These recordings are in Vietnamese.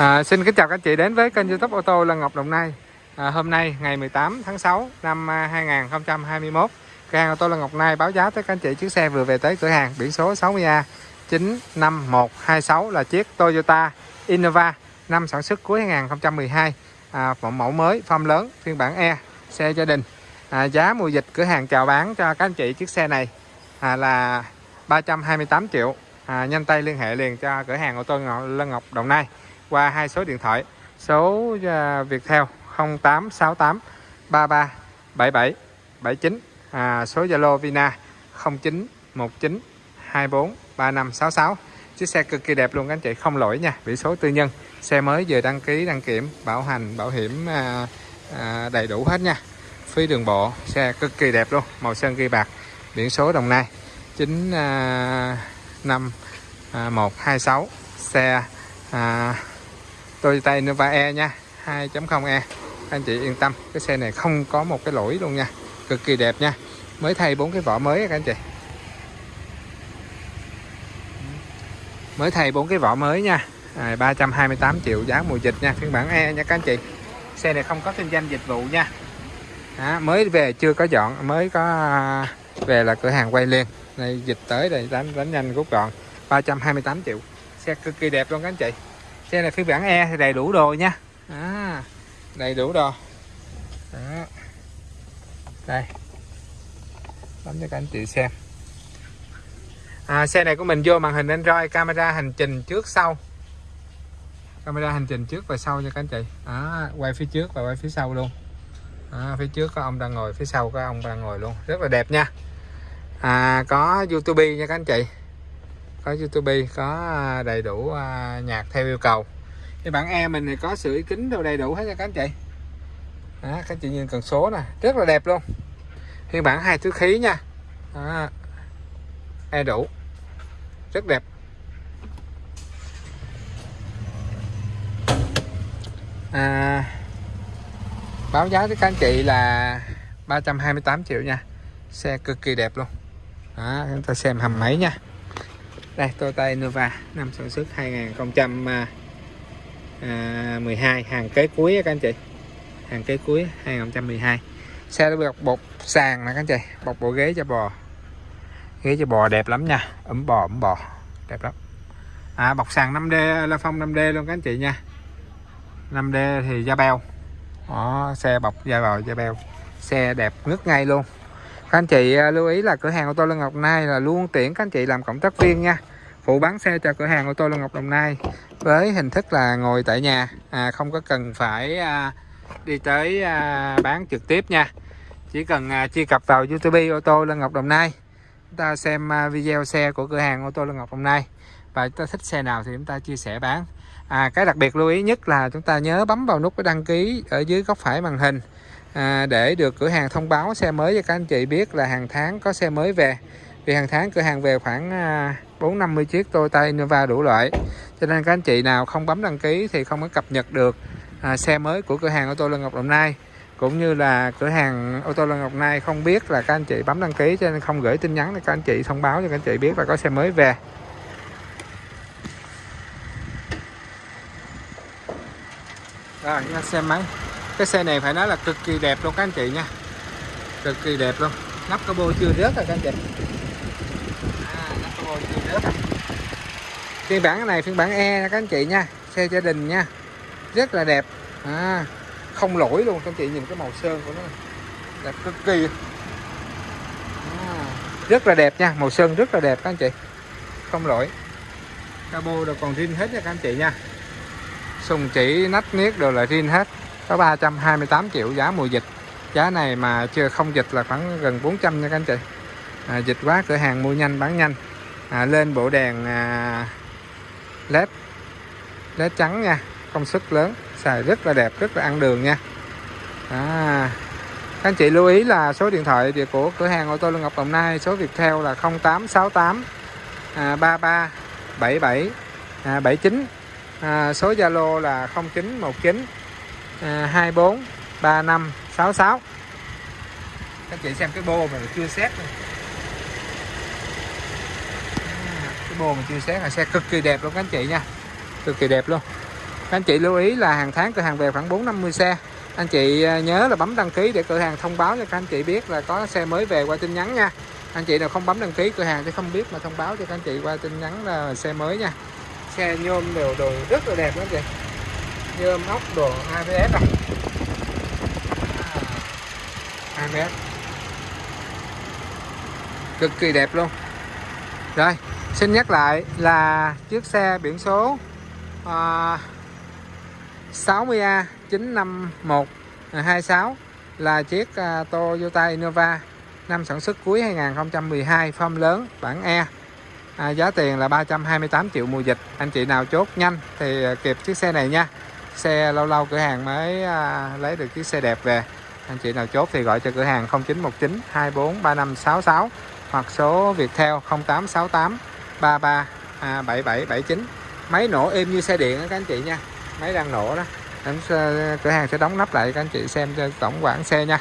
À, xin kính chào các anh chị đến với kênh youtube ô tô Lân Ngọc Đồng Nai. À, Hôm nay ngày 18 tháng 6 năm à, 2021 Cửa hàng ô tô Lân Ngọc Nai báo giá tới các anh chị chiếc xe vừa về tới cửa hàng. Biển số 60A 95126 là chiếc Toyota Innova Năm sản xuất cuối 2012 à, Một mẫu mới, form lớn, phiên bản E Xe gia đình. À, Giá mùa dịch cửa hàng chào bán cho các anh chị chiếc xe này à, là 328 triệu. À, Nhanh tay liên hệ liền cho cửa hàng ô tô Lân Ngọc Đồng Nai qua hai số điện thoại. Số uh, Viettel 0868 33 77 79 à, số Zalo Vina 0919 24 3566 chiếc xe cực kỳ đẹp luôn các anh chị không lỗi nha biển số tư nhân. Xe mới vừa đăng ký đăng kiểm bảo hành bảo hiểm à, à, đầy đủ hết nha. Phí đường bộ xe cực kỳ đẹp luôn màu sơn ghi bạc biển số Đồng Nai 9 à, 5 à, 126 xe à, Toyota Innova E nha 2.0E anh chị yên tâm cái xe này không có một cái lỗi luôn nha cực kỳ đẹp nha. Mới thay bốn cái vỏ mới các anh chị. Mới thay bốn cái vỏ mới nha. À, 328 triệu giá mùa dịch nha phiên bản E nha các anh chị. Xe này không có kinh doanh dịch vụ nha. À, mới về chưa có dọn mới có à, về là cửa hàng quay liền. Này dịch tới đây đánh đánh nhanh rút gọn. 328 triệu xe cực kỳ đẹp luôn các anh chị xe này phiên bản E thì đầy đủ đồ nha. À, đầy đủ đồ. Đó. đây. Bấm cho các anh chị xem. À, xe này của mình vô màn hình Android camera hành trình trước sau. Camera hành trình trước và sau nha các anh chị. À, quay phía trước và quay phía sau luôn. À, phía trước có ông đang ngồi phía sau có ông đang ngồi luôn. Rất là đẹp nha. À, có YouTube nha các anh chị có YouTube có à, đầy đủ à, nhạc theo yêu cầu. Cái bản E mình thì có sưởi kính đâu đầy đủ hết nha các anh chị. Đó, các anh chị nhìn cần số nè rất là đẹp luôn. Phiên bản hai thứ khí nha. Đó. E đủ. Rất đẹp. À, báo giá với các anh chị là 328 triệu nha. Xe cực kỳ đẹp luôn. Đó, chúng ta xem hầm máy nha đây Toyota Innova năm sản xuất 2012 à, à, hàng kế cuối các anh chị. Hàng kế cuối 2012 xe đã được bọc sàn nè các anh chị bọc bộ ghế cho bò. Ghế cho bò đẹp lắm nha ấm bò ấm bò đẹp lắm. À, bọc sàn 5D la phong 5D luôn các anh chị nha. 5D thì da beo. Đó, xe bọc da bò da beo. Xe đẹp ngất ngay luôn. Các anh chị à, lưu ý là cửa hàng ô tô Lân Ngọc Nai là luôn tuyển các anh chị làm cộng tác viên nha phụ bán xe cho cửa hàng ô tô Lân Ngọc Đồng Nai với hình thức là ngồi tại nhà. À, không có cần phải à, đi tới à, bán trực tiếp nha. Chỉ cần à, truy cập vào YouTube ô tô Lân Ngọc Đồng Nai. Chúng ta xem à, video xe của cửa hàng ô tô Lân Ngọc Đồng Nai. Và chúng ta thích xe nào thì chúng ta chia sẻ bán. À, cái đặc biệt lưu ý nhất là chúng ta nhớ bấm vào nút đăng ký ở dưới góc phải màn hình à, để được cửa hàng thông báo xe mới cho các anh chị biết là hàng tháng có xe mới về thì hàng tháng cửa hàng về khoảng à, 450 chiếc Toyota Innova đủ loại. Cho nên các anh chị nào không bấm đăng ký thì không có cập nhật được à, xe mới của cửa hàng ô tô Lân Ngọc Đồng Nai. Cũng như là cửa hàng ô tô Lân Ngọc Nai không biết là các anh chị bấm đăng ký cho nên không gửi tin nhắn để các anh chị thông báo cho các anh chị biết là có xe mới về. Rồi chúng ta xem máy. Cái xe này phải nói là cực kỳ đẹp luôn các anh chị nha. Cực kỳ đẹp luôn. Nắp cabo chưa rớt rồi các anh chị à, nắp capo phiên bản này phiên bản E nha các anh chị nha. Xe gia đình nha. Rất là đẹp. À, không lỗi luôn các anh chị nhìn cái màu sơn của nó đẹp cực kỳ. À, rất là đẹp nha màu sơn rất là đẹp các anh chị. Không lỗi. Cabo đều còn zin hết nha các anh chị nha. Sùng chỉ nách niết đều là zin hết. Có 328 triệu giá mùa dịch. Giá này mà chưa không dịch là khoảng gần 400 nha các anh chị. À, dịch quá cửa hàng mua nhanh bán nhanh à, lên bộ đèn à, led. Led trắng nha công suất lớn xài rất là đẹp rất là ăn đường nha. À, các anh chị lưu ý là số điện thoại của cửa hàng ô tô Lương Ngọc Đồng Nai số Viettel là 0868 à, 33 77 à, 79 à, số Zalo là 0919 à, 24 35 66 các chị xem cái bô mà chưa xét này. À, cái bô mà là xe cực kỳ đẹp luôn các anh chị nha. Cực kỳ đẹp luôn. Các anh chị lưu ý là hàng tháng cửa hàng về khoảng 4 50 xe. Anh chị à, nhớ là bấm đăng ký để cửa hàng thông báo cho các anh chị biết là có xe mới về qua tin nhắn nha. Anh chị nào không bấm đăng ký cửa hàng thì không biết mà thông báo cho các anh chị qua tin nhắn là xe mới nha. Xe nhôm đều đồ rất là đẹp đó chị. Nhôm ốc đồ ABS à. ABS cực kỳ đẹp luôn rồi xin nhắc lại là chiếc xe biển số à, 60A 95126 là chiếc uh, Toyota Innova năm sản xuất cuối 2012 form lớn bản E. À, giá tiền là 328 triệu mùa dịch. Anh chị nào chốt nhanh thì à, kịp chiếc xe này nha. Xe lâu lâu cửa hàng mới à, lấy được chiếc xe đẹp về. Anh chị nào chốt thì gọi cho cửa hàng 0919 24 3566 hoặc số Viettel 0868 33 à, 7779 máy nổ êm như xe điện đó các anh chị nha. Máy đang nổ đó. Anh cửa hàng sẽ đóng nắp lại các anh chị xem cho tổng quản xe nha.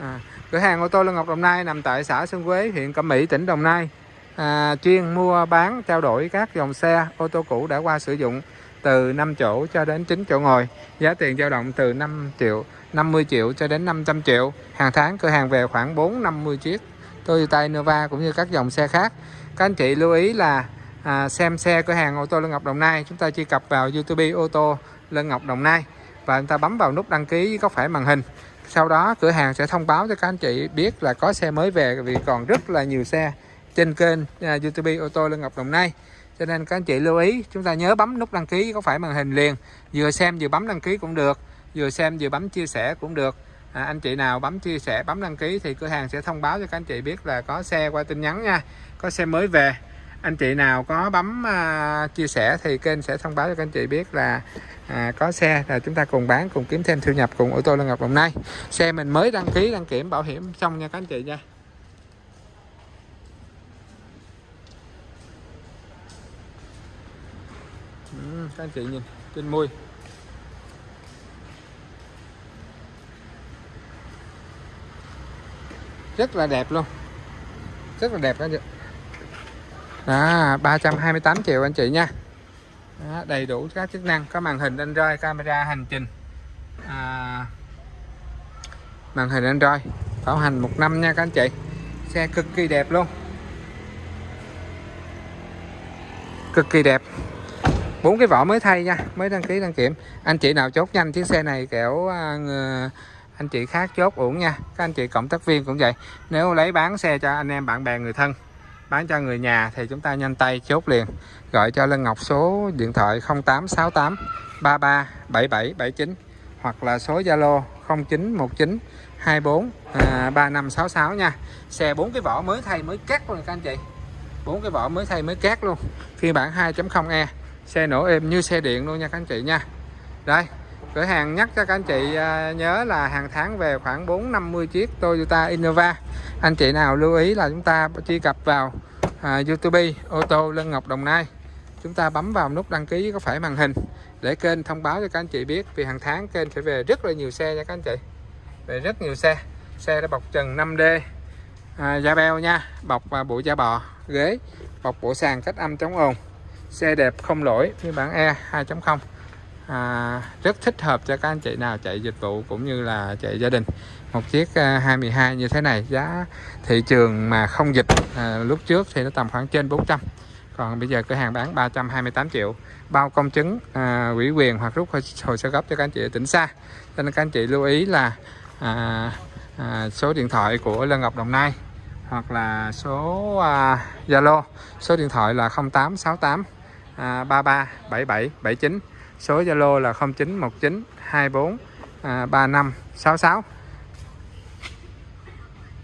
À, cửa hàng ô tô Lương Ngọc Đồng Nai nằm tại xã Xuân Quế huyện Cẩm Mỹ tỉnh Đồng Nai. À, chuyên mua bán trao đổi các dòng xe ô tô cũ đã qua sử dụng từ 5 chỗ cho đến 9 chỗ ngồi. Giá tiền dao động từ 5 triệu 50 triệu cho đến 500 triệu. Hàng tháng cửa hàng về khoảng 4 50 chiếc. Toyota Innova cũng như các dòng xe khác. Các anh chị lưu ý là à, xem xe cửa hàng ô tô Lân Ngọc Đồng Nai. Chúng ta truy cập vào YouTube ô tô Lân Ngọc Đồng Nai và chúng ta bấm vào nút đăng ký góc phải màn hình. Sau đó cửa hàng sẽ thông báo cho các anh chị biết là có xe mới về vì còn rất là nhiều xe trên kênh à, YouTube ô tô Lân Ngọc Đồng Nai cho nên các anh chị lưu ý chúng ta nhớ bấm nút đăng ký có phải màn hình liền. Vừa xem vừa bấm đăng ký cũng được vừa xem vừa bấm chia sẻ cũng được. À, anh chị nào bấm chia sẻ bấm đăng ký thì cửa hàng sẽ thông báo cho các anh chị biết là có xe qua tin nhắn nha có xe mới về. Anh chị nào có bấm à, chia sẻ thì kênh sẽ thông báo cho các anh chị biết là à, có xe. Là chúng ta cùng bán cùng kiếm thêm thu nhập cùng ô tô Lân Ngọc Đồng Nai. Xe mình mới đăng ký đăng kiểm bảo hiểm xong nha các anh chị nha. Ừ, các anh chị nhìn trên môi. Rất là đẹp luôn. Rất là đẹp các anh chị. À 328 triệu anh chị nha. Đó, đầy đủ các chức năng có màn hình Android camera hành trình. À, màn hình Android bảo hành một năm nha các anh chị. Xe cực kỳ đẹp luôn. Cực kỳ đẹp bốn cái vỏ mới thay nha mới đăng ký đăng kiểm. Anh chị nào chốt nhanh chiếc xe này kiểu à, anh chị khác chốt uổng nha. Các anh chị cộng tác viên cũng vậy. Nếu lấy bán xe cho anh em bạn bè người thân bán cho người nhà thì chúng ta nhanh tay chốt liền. Gọi cho Lân Ngọc số điện thoại 0868 33 77 79 hoặc là số Zalo 0919 24 à, 3566 nha. Xe bốn cái vỏ mới thay mới cắt luôn các anh chị. Bốn cái vỏ mới thay mới cát luôn. Phiên bản 2.0e xe nổ êm như xe điện luôn nha các anh chị nha. Đây cửa hàng nhắc cho các anh chị à, nhớ là hàng tháng về khoảng 450 chiếc Toyota Innova. Anh chị nào lưu ý là chúng ta truy cập vào à, YouTube ô tô Lân Ngọc Đồng Nai. Chúng ta bấm vào nút đăng ký có phải màn hình để kênh thông báo cho các anh chị biết vì hàng tháng kênh sẽ về rất là nhiều xe nha các anh chị. Về rất nhiều xe. Xe đã bọc trần 5D à, da beo nha bọc và bộ da bò ghế bọc bộ sàn cách âm chống ồn xe đẹp không lỗi phiên bản E 2.0 à, rất thích hợp cho các anh chị nào chạy dịch vụ cũng như là chạy gia đình. Một chiếc à, 22 như thế này giá thị trường mà không dịch à, lúc trước thì nó tầm khoảng trên 400 còn bây giờ cửa hàng bán 328 triệu. Bao công chứng à, ủy quyền hoặc rút hồ sơ gấp cho các anh chị ở tỉnh xa. Cho nên các anh chị lưu ý là à, à, số điện thoại của Lân Ngọc Đồng Nai hoặc là số à, Zalo à, số điện thoại là 0868 à, 33 77 79 số Zalo là 0919 24 à, 3566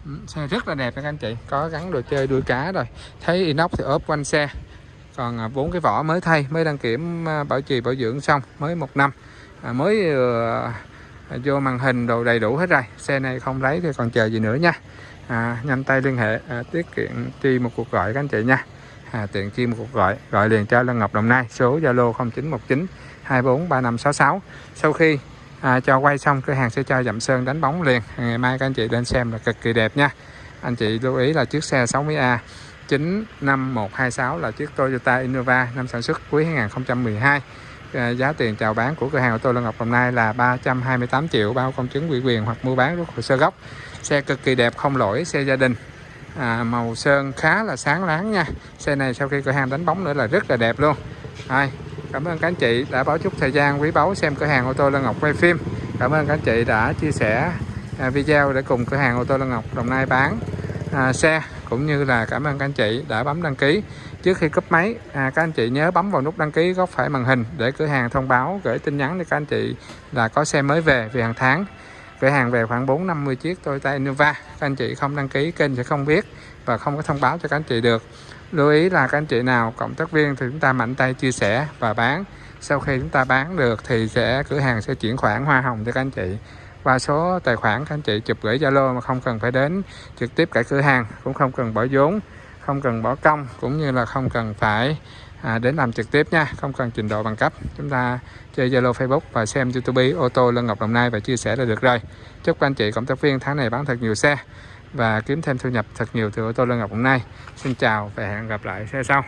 ừ, xe rất là đẹp các anh chị. Có gắn đồ chơi đuôi cá rồi. Thấy inox thì ốp quanh xe. Còn à, bốn cái vỏ mới thay mới đăng kiểm à, bảo trì bảo dưỡng xong mới một năm. À, mới uh, vô màn hình đồ đầy đủ hết rồi. Xe này không lấy thì còn chờ gì nữa nha. À, nhanh tay liên hệ à, tiết kiệm chi một cuộc gọi các anh chị nha à, tiện chi một cuộc gọi gọi liền cho Lân Ngọc Đồng Nai số Zalo 0919 243566 sau khi à, cho quay xong cửa hàng sẽ cho dặm sơn đánh bóng liền. À, ngày mai các anh chị lên xem là cực kỳ đẹp nha. Anh chị lưu ý là chiếc xe 60A 95126 là chiếc Toyota Innova năm sản xuất cuối 2012 À, giá tiền chào bán của cửa hàng ô tô Lân Ngọc Đồng Nai là 328 triệu bao công chứng ủy quyền hoặc mua bán rút hồ sơ gốc. Xe cực kỳ đẹp không lỗi xe gia đình à, màu sơn khá là sáng láng nha. Xe này sau khi cửa hàng đánh bóng nữa là rất là đẹp luôn. Rồi, cảm ơn các anh chị đã báo chút thời gian quý báu xem cửa hàng ô tô Lân Ngọc quay phim. Cảm ơn các anh chị đã chia sẻ à, video để cùng cửa hàng ô tô Lân Ngọc Đồng Nai bán à, xe cũng như là cảm ơn các anh chị đã bấm đăng ký. Trước khi cấp máy à, các anh chị nhớ bấm vào nút đăng ký góc phải màn hình để cửa hàng thông báo gửi tin nhắn để các anh chị là có xe mới về về hàng tháng cửa hàng về khoảng 4 50 chiếc Toyota Innova. Các anh chị không đăng ký, kênh sẽ không biết và không có thông báo cho các anh chị được. Lưu ý là các anh chị nào, cộng tác viên thì chúng ta mạnh tay chia sẻ và bán. Sau khi chúng ta bán được thì sẽ, cửa hàng sẽ chuyển khoản hoa hồng cho các anh chị. Qua số tài khoản, các anh chị chụp gửi Zalo mà không cần phải đến trực tiếp cả cửa hàng, cũng không cần bỏ vốn, không cần bỏ công, cũng như là không cần phải à, đến làm trực tiếp nha không cần trình độ bằng cấp. Chúng ta chơi Zalo Facebook và xem YouTube ô tô Lân Ngọc Đồng Nai và chia sẻ là được rồi. Chúc các anh chị cộng tác viên tháng này bán thật nhiều xe và kiếm thêm thu nhập thật nhiều từ ô tô Lân Ngọc Đồng Nai. Xin chào và hẹn gặp lại xe sau.